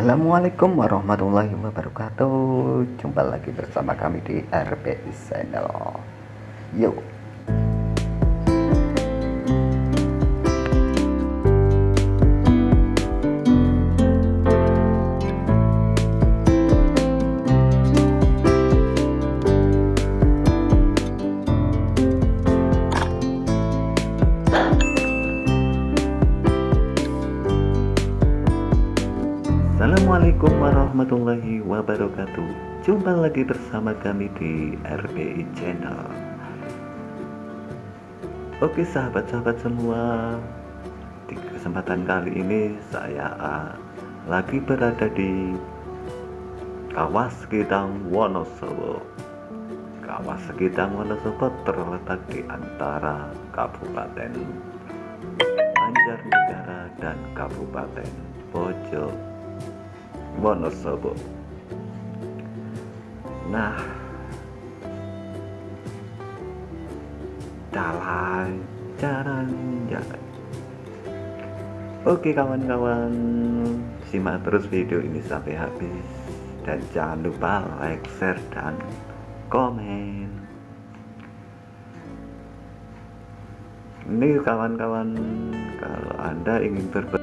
Assalamualaikum warahmatullahi wabarakatuh. Jumpa lagi bersama kami di RPI Channel. Yuk Assalamualaikum warahmatullahi wabarakatuh. Jumpa lagi bersama kami di RBI Channel. Oke sahabat-sahabat semua Di kesempatan kali ini saya uh, lagi berada di Kawas Gidang Wonosobo. Kawas Gidang Wonosobo terletak di antara Kabupaten Banjarnegara dan Kabupaten Pojok Wonosobo. Nah, jalan, jalan, jalan. Oke kawan-kawan, simak terus video ini sampai habis dan jangan lupa like, share, dan komen. Ini kawan-kawan, kalau Anda ingin berbagi